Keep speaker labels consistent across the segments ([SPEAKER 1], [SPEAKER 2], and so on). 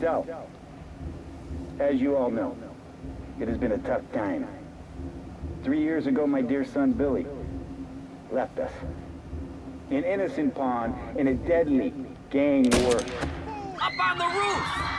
[SPEAKER 1] So, as you all know, it has been a tough time. Three years ago, my dear son Billy left us. An innocent pawn in a deadly gang war.
[SPEAKER 2] Up on the roof!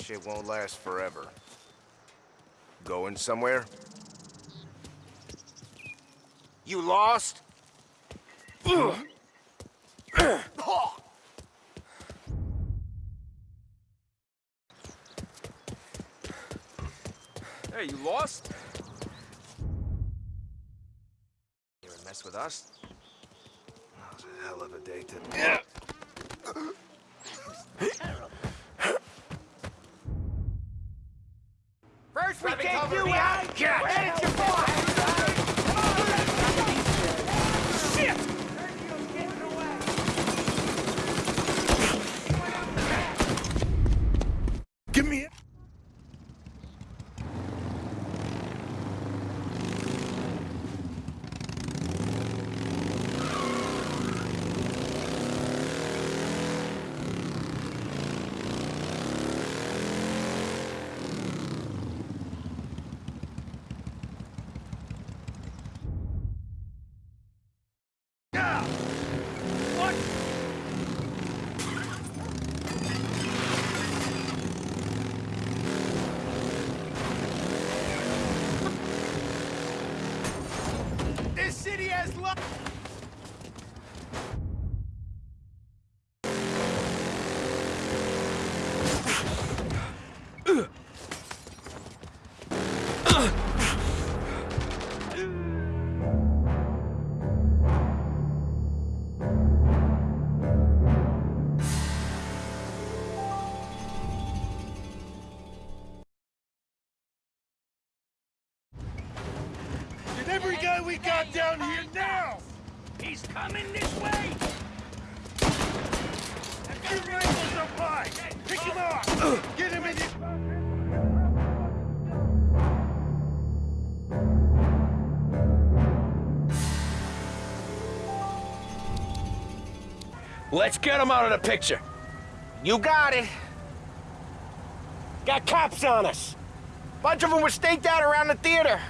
[SPEAKER 3] Shit won't last forever. Going somewhere? You lost?
[SPEAKER 2] Hey, you lost?
[SPEAKER 3] You ever mess with us? That was a hell of a day to...
[SPEAKER 2] First we take you out, then it's your boy! Shit!
[SPEAKER 3] Give me it!
[SPEAKER 2] This city
[SPEAKER 3] got down here now!
[SPEAKER 2] He's coming this way!
[SPEAKER 3] Get rifles up high! Pick him off! Get him in your...
[SPEAKER 4] Let's get him out of the picture.
[SPEAKER 3] You got it! Got cops on us! Bunch of them were staked out around the theater!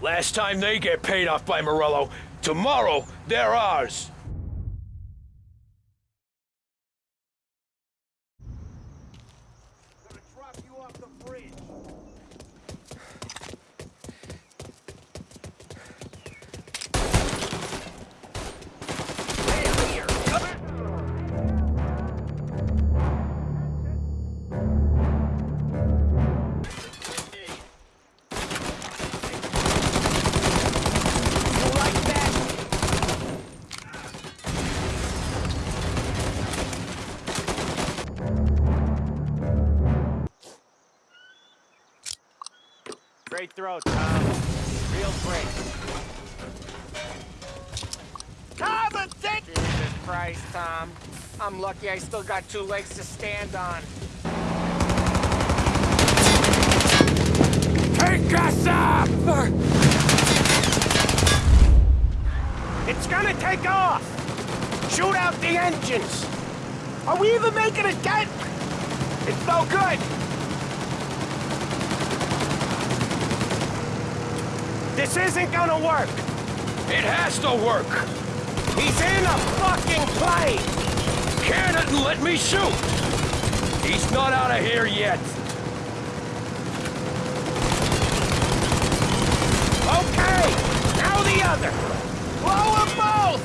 [SPEAKER 4] Last time they get paid off by Morello, tomorrow they're ours.
[SPEAKER 2] Throw, Tom. Real great.
[SPEAKER 3] Common sense!
[SPEAKER 2] Jesus Christ, Tom. I'm lucky I still got two legs to stand on.
[SPEAKER 4] Take us up!
[SPEAKER 3] It's gonna take off! Shoot out the engines! Are we even making a dent? It's no good! This isn't gonna work!
[SPEAKER 4] It has to work.
[SPEAKER 3] He's in a fucking plane!
[SPEAKER 4] Can it let me shoot. He's not out of here yet.
[SPEAKER 2] together. Blow them both!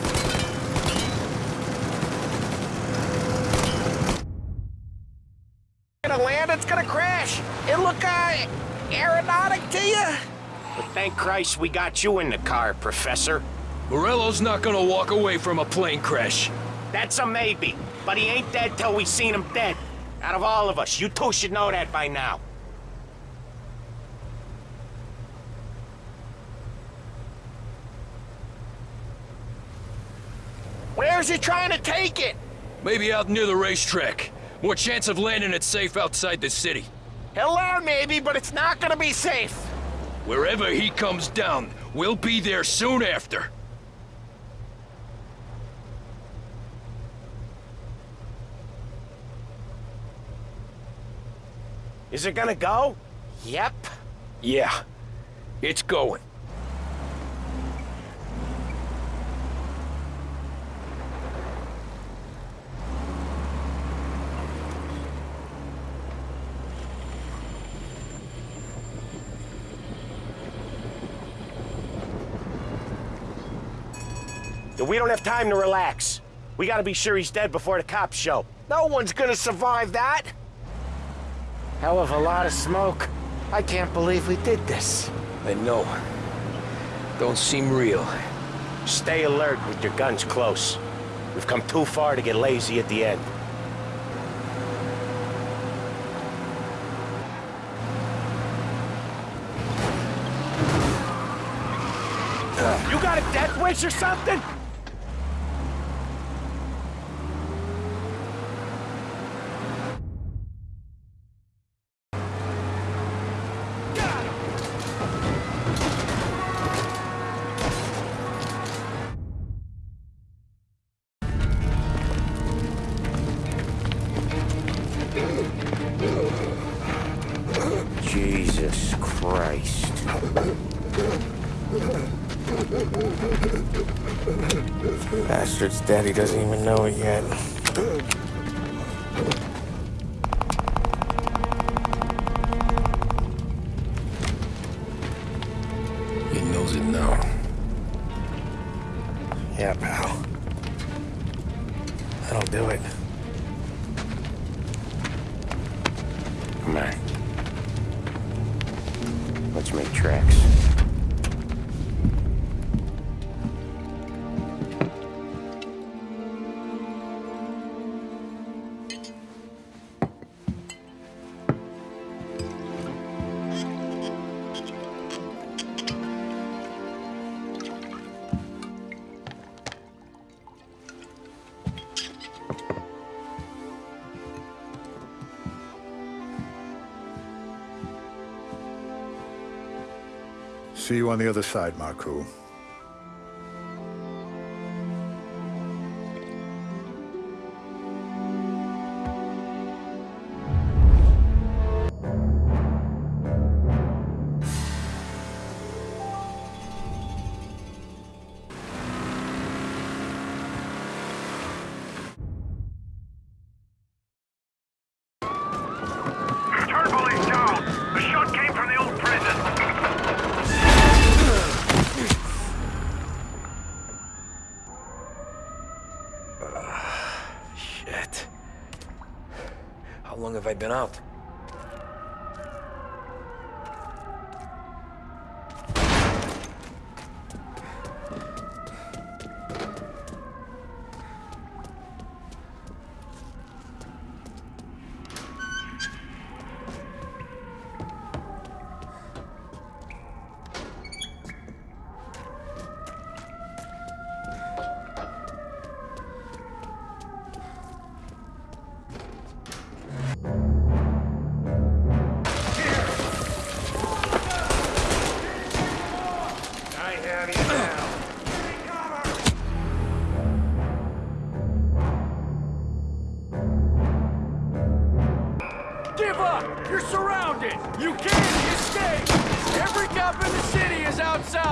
[SPEAKER 3] Gonna land, it's gonna crash. It look, uh, aeronautic to you?
[SPEAKER 2] But thank Christ we got you in the car, Professor.
[SPEAKER 5] Morello's not gonna walk away from a plane crash.
[SPEAKER 2] That's a maybe, but he ain't dead till we've seen him dead. Out of all of us, you two should know that by now.
[SPEAKER 3] Where's he trying to take it?
[SPEAKER 5] Maybe out near the racetrack. More chance of landing it safe outside the city.
[SPEAKER 3] He'll maybe, but it's not gonna be safe.
[SPEAKER 5] Wherever he comes down, we'll be there soon after.
[SPEAKER 2] Is it gonna go?
[SPEAKER 3] Yep.
[SPEAKER 5] Yeah, it's going.
[SPEAKER 2] We don't have time to relax. We gotta be sure he's dead before the cops show.
[SPEAKER 3] No one's gonna survive that. Hell of a lot of smoke. I can't believe we did this.
[SPEAKER 5] I know. Don't seem real.
[SPEAKER 2] Stay alert with your guns close. We've come too far to get lazy at the end. Ah. You got a death wish or something? Daddy doesn't even know it yet.
[SPEAKER 5] He knows it now.
[SPEAKER 2] Yeah, pal. That'll do it.
[SPEAKER 6] See you on the other side, Marku.
[SPEAKER 5] Have I been out?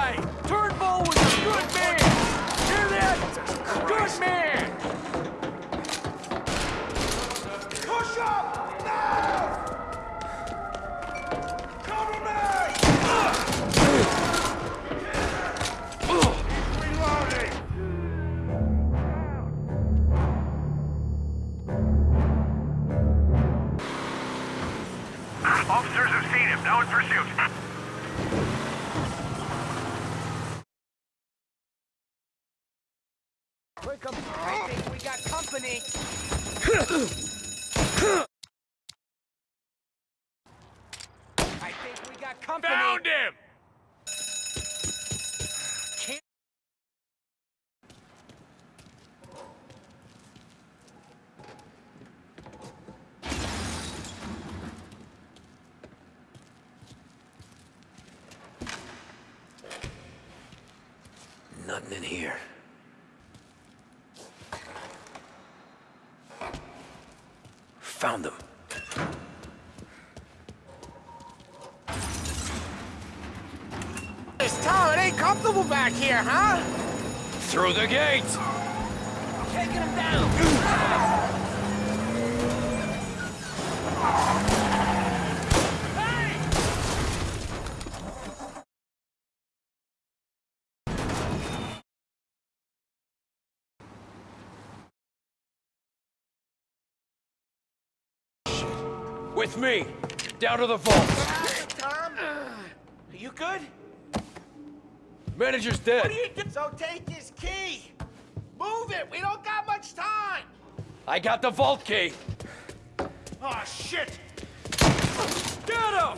[SPEAKER 7] way! Turnbull was a good man! Hear that? Good man!
[SPEAKER 8] Push up! Now! Cover me! He's reloading! Officers
[SPEAKER 9] have seen him. Now in pursuit. Company. I think we got company.
[SPEAKER 5] Found him!
[SPEAKER 4] Nothing in here. Found them.
[SPEAKER 2] This Tom, comfortable back here, huh?
[SPEAKER 4] Through the gate!
[SPEAKER 9] Taking him down.
[SPEAKER 4] With me! Down to the vault!
[SPEAKER 2] Tom, are you good?
[SPEAKER 4] Manager's dead!
[SPEAKER 2] So take his key. Move it. We don't got much time.
[SPEAKER 4] I got the vault key!
[SPEAKER 5] Oh, shit! Get him!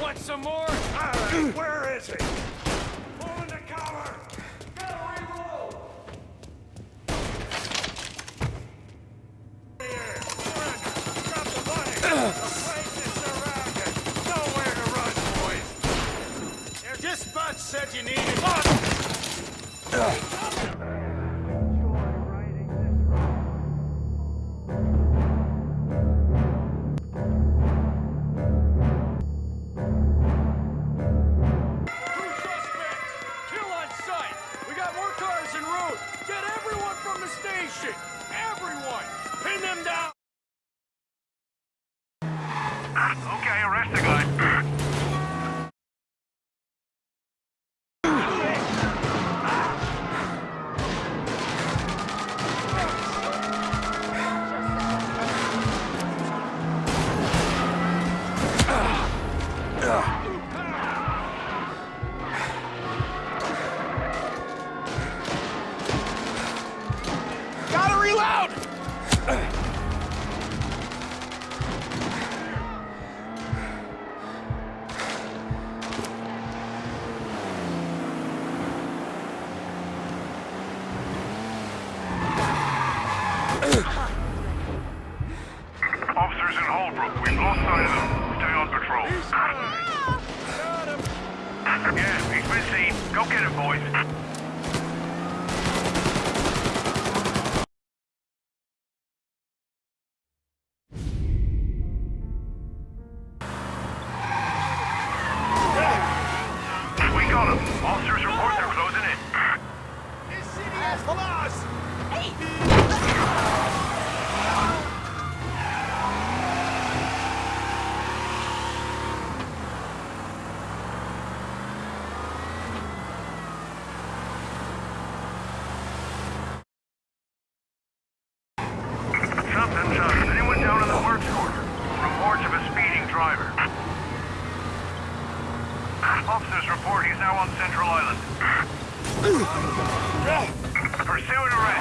[SPEAKER 5] Want some more?
[SPEAKER 8] Where is he?
[SPEAKER 2] Gotta
[SPEAKER 8] Go get him, boys. Up. Anyone down in the works quarter? Reports of a speeding driver. Officers report he's now on Central Island. Pursue arrest.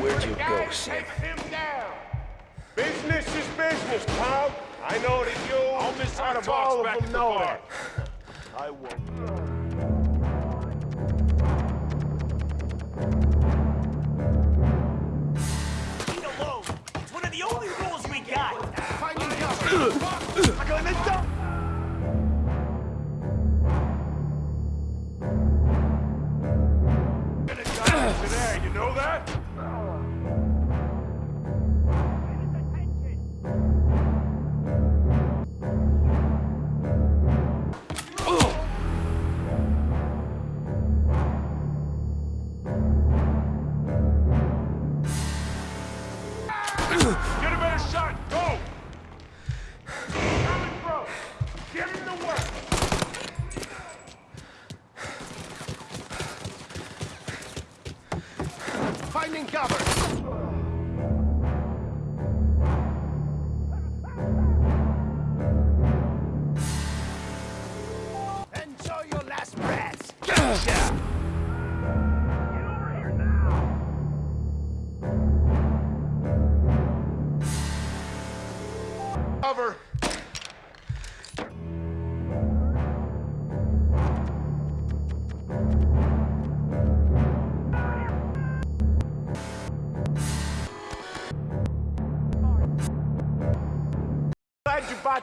[SPEAKER 4] Where'd you go,
[SPEAKER 5] guy
[SPEAKER 4] Sam?
[SPEAKER 5] him down!
[SPEAKER 10] Business is business, pal. I know that you
[SPEAKER 5] I'll miss
[SPEAKER 10] out of
[SPEAKER 5] talks
[SPEAKER 10] all
[SPEAKER 5] back
[SPEAKER 10] of
[SPEAKER 5] to
[SPEAKER 10] them
[SPEAKER 5] the
[SPEAKER 10] know
[SPEAKER 5] bar.
[SPEAKER 10] that. I won't.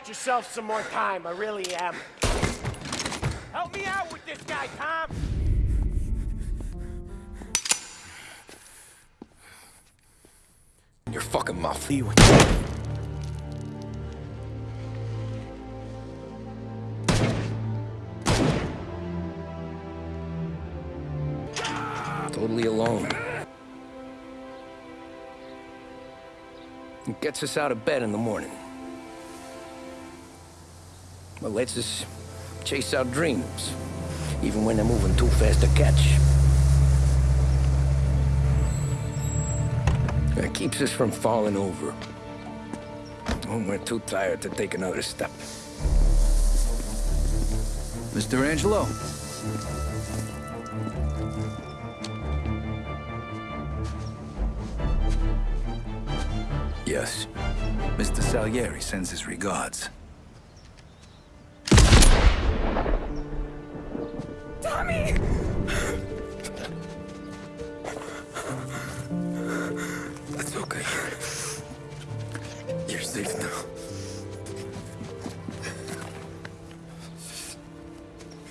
[SPEAKER 2] Glad yourself some more time. I really am. Help me out with this guy, Tom.
[SPEAKER 5] Your fucking mouth.
[SPEAKER 4] Totally alone. It gets us out of bed in the morning. Well, lets us chase our dreams, even when they're moving too fast to catch. It keeps us from falling over. When we're too tired to take another step.
[SPEAKER 11] Mr. Angelo.
[SPEAKER 4] Yes.
[SPEAKER 11] Mr. Salieri sends his regards.
[SPEAKER 4] You're safe now.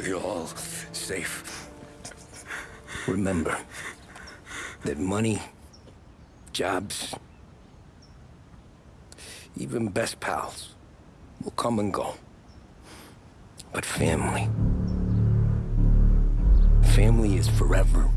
[SPEAKER 4] You're all safe. Remember that money, jobs, even best pals will come and go. But family, family is forever